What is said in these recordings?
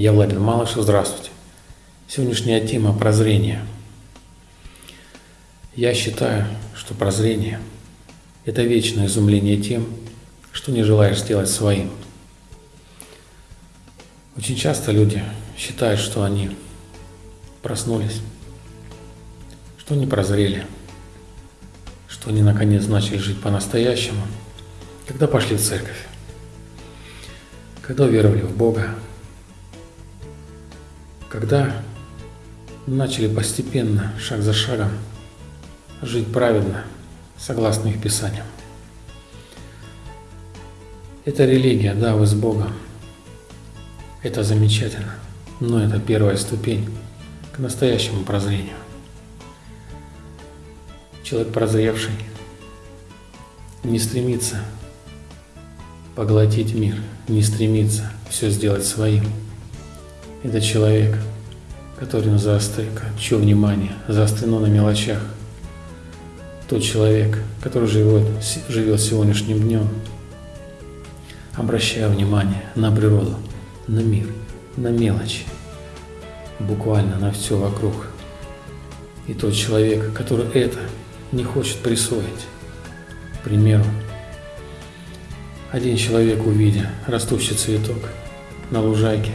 Я Владимир Малышев, здравствуйте. Сегодняшняя тема – прозрение. Я считаю, что прозрение – это вечное изумление тем, что не желаешь сделать своим. Очень часто люди считают, что они проснулись, что они прозрели, что они наконец начали жить по-настоящему, когда пошли в церковь, когда уверовали в Бога, когда начали постепенно, шаг за шагом, жить праведно, согласно их Писаниям. Это религия, да, вы с Богом. Это замечательно, но это первая ступень к настоящему прозрению. Человек прозревший не стремится поглотить мир, не стремится все сделать своим. Это человек, который заострен, чье внимание заострено на мелочах. Тот человек, который живет, живет сегодняшним днем, обращая внимание на природу, на мир, на мелочи, буквально на все вокруг. И тот человек, который это не хочет присвоить. К примеру, один человек, увидя растущий цветок на лужайке,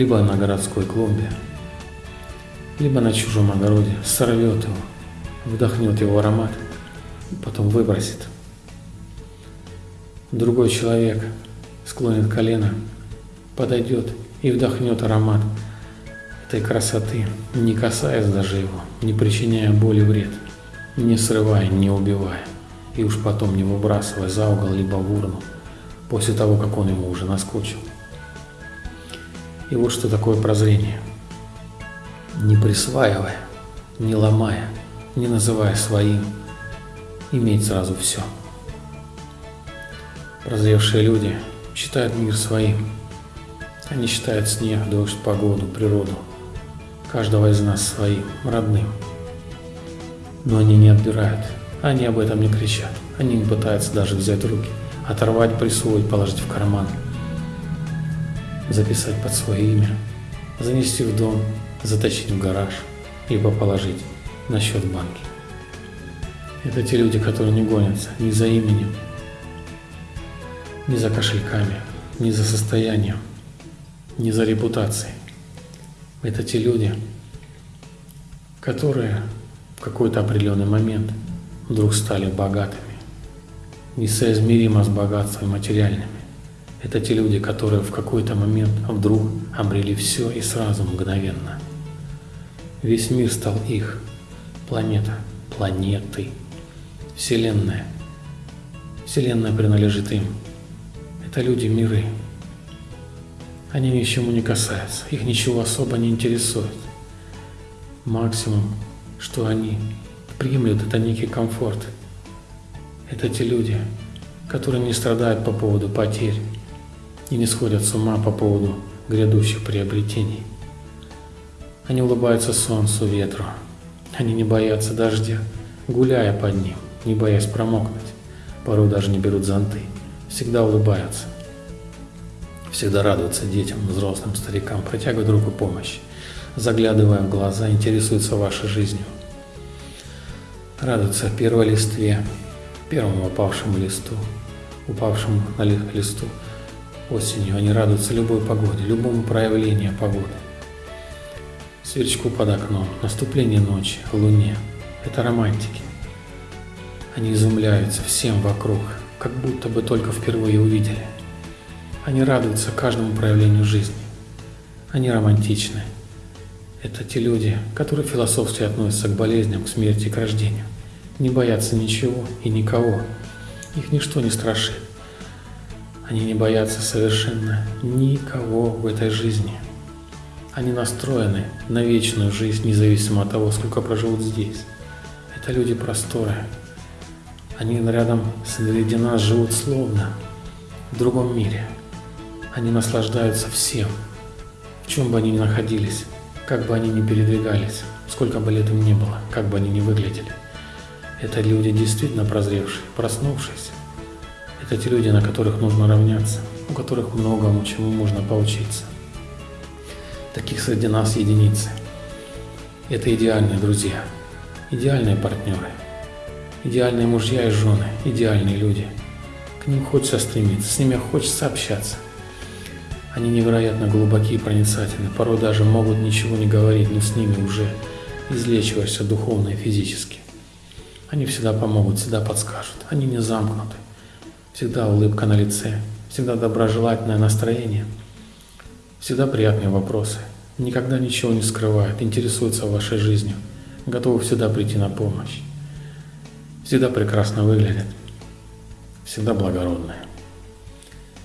либо на городской клумбе, либо на чужом огороде, сорвет его, вдохнет его аромат, потом выбросит. Другой человек склонит колено, подойдет и вдохнет аромат этой красоты, не касаясь даже его, не причиняя боли вред, не срывая, не убивая, и уж потом не выбрасывая за угол либо в урну после того, как он ему уже наскучил. И вот что такое прозрение. Не присваивая, не ломая, не называя своим, иметь сразу все. Прозревшие люди считают мир своим. Они считают снег, дождь, погоду, природу. Каждого из нас своим, родным. Но они не отбирают, они об этом не кричат, они не пытаются даже взять руки – оторвать, присвоить, положить в карман, записать под свое имя, занести в дом, затащить в гараж, либо положить на счет в банке. Это те люди, которые не гонятся ни за именем, ни за кошельками, ни за состоянием, ни за репутацией. Это те люди, которые в какой-то определенный момент вдруг стали богатыми несоизмеримо с богатствами материальными. Это те люди, которые в какой-то момент вдруг обрели все и сразу мгновенно. Весь мир стал их. Планета, планеты, Вселенная. Вселенная принадлежит им. Это люди миры. Они ни к чему не касаются, их ничего особо не интересует. Максимум, что они приемлют, это некий комфорт – это те люди, которые не страдают по поводу потерь и не сходят с ума по поводу грядущих приобретений. Они улыбаются солнцу, ветру. Они не боятся дождя, гуляя под ним, не боясь промокнуть. Порой даже не берут зонты. Всегда улыбаются. Всегда радуются детям, взрослым, старикам, протягивают руку помощи. Заглядывая в глаза, интересуются вашей жизнью. Радуются первой листве, первому упавшему листу, упавшему на листу осенью. Они радуются любой погоде, любому проявлению погоды. Сверчку под окном, наступление ночи, луне. Это романтики. Они изумляются всем вокруг, как будто бы только впервые увидели. Они радуются каждому проявлению жизни. Они романтичны. Это те люди, которые философски относятся к болезням, к смерти к рождению не боятся ничего и никого. Их ничто не страшит. Они не боятся совершенно никого в этой жизни. Они настроены на вечную жизнь, независимо от того, сколько проживут здесь. Это люди просторы. Они рядом среди нас живут словно в другом мире. Они наслаждаются всем, в чем бы они ни находились, как бы они ни передвигались, сколько бы лет им ни было, как бы они ни выглядели. Это люди действительно прозревшие, проснувшиеся. Это те люди, на которых нужно равняться, у которых многому чему можно поучиться. Таких среди нас единицы. Это идеальные друзья, идеальные партнеры, идеальные мужья и жены, идеальные люди. К ним хочется стремиться, с ними хочется общаться. Они невероятно глубокие и проницательны, порой даже могут ничего не говорить, но с ними уже излечиваешься духовно и физически. Они всегда помогут, всегда подскажут. Они не замкнуты. Всегда улыбка на лице, всегда доброжелательное настроение, всегда приятные вопросы. Никогда ничего не скрывают, интересуются вашей жизнью, готовы всегда прийти на помощь. Всегда прекрасно выглядят, всегда благородные.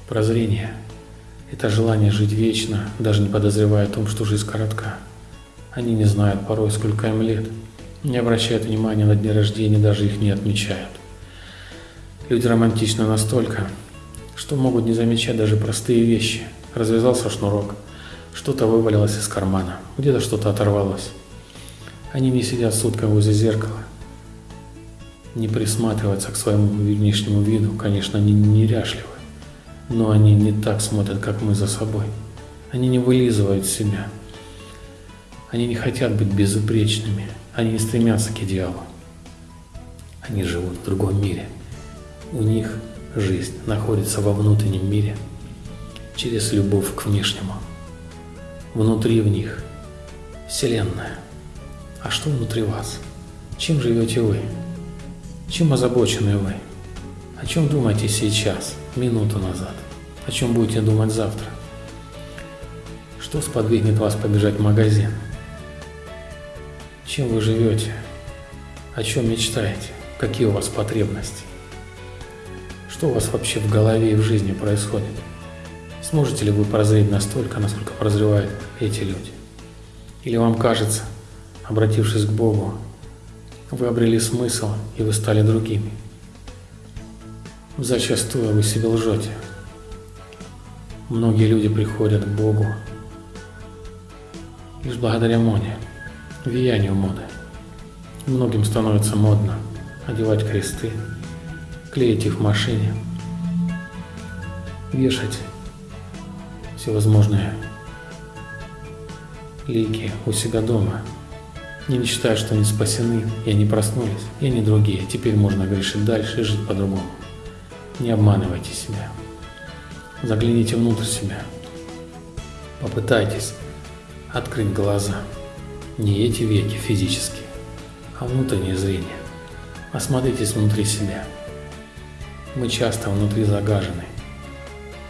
Прозрение – это желание жить вечно, даже не подозревая о том, что жизнь коротка. Они не знают порой, сколько им лет – не обращают внимания на дни рождения, даже их не отмечают. Люди романтичны настолько, что могут не замечать даже простые вещи. Развязался шнурок, что-то вывалилось из кармана, где-то что-то оторвалось. Они не сидят сутками возле зеркала, не присматриваются к своему внешнему виду, конечно, они неряшливы, но они не так смотрят, как мы за собой. Они не вылизывают себя. Они не хотят быть безупречными, они не стремятся к идеалу. Они живут в другом мире. У них жизнь находится во внутреннем мире через любовь к внешнему. Внутри в них Вселенная. А что внутри вас? Чем живете вы? Чем озабочены вы? О чем думаете сейчас, минуту назад? О чем будете думать завтра? Что сподвигнет вас побежать в магазин? Чем вы живете? О чем мечтаете? Какие у вас потребности? Что у вас вообще в голове и в жизни происходит? Сможете ли вы прозреть настолько, насколько прозревают эти люди? Или вам кажется, обратившись к Богу, вы обрели смысл и вы стали другими? Зачастую вы себе лжете. Многие люди приходят к Богу лишь благодаря моне влиянию моды. Многим становится модно одевать кресты, клеить их в машине, вешать всевозможные лики у себя дома, не мечтая, что они спасены, и они проснулись, и они другие. Теперь можно грешить дальше и жить по-другому. Не обманывайте себя. Загляните внутрь себя. Попытайтесь открыть глаза. Не эти веки физические, а внутреннее зрение. Осмотритесь внутри себя. Мы часто внутри загажены,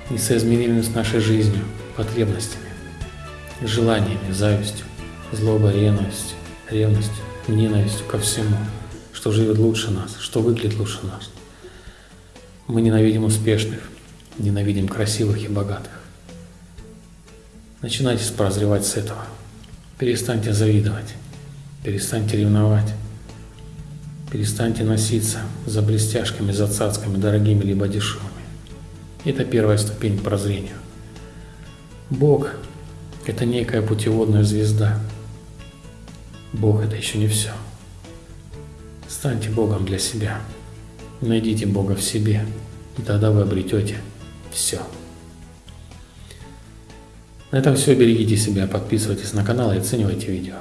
несоизмеримыми с нашей жизнью, потребностями, желаниями, завистью, злобой, ревностью, ревностью, ненавистью ко всему, что живет лучше нас, что выглядит лучше нас. Мы ненавидим успешных, ненавидим красивых и богатых. Начинайте прозревать с этого. Перестаньте завидовать, перестаньте ревновать, перестаньте носиться за блестяшками, за цацками, дорогими либо дешевыми. Это первая ступень к прозрению. Бог – это некая путеводная звезда. Бог – это еще не все. Станьте Богом для себя. Найдите Бога в себе, и тогда вы обретете все. На этом все. Берегите себя, подписывайтесь на канал и оценивайте видео.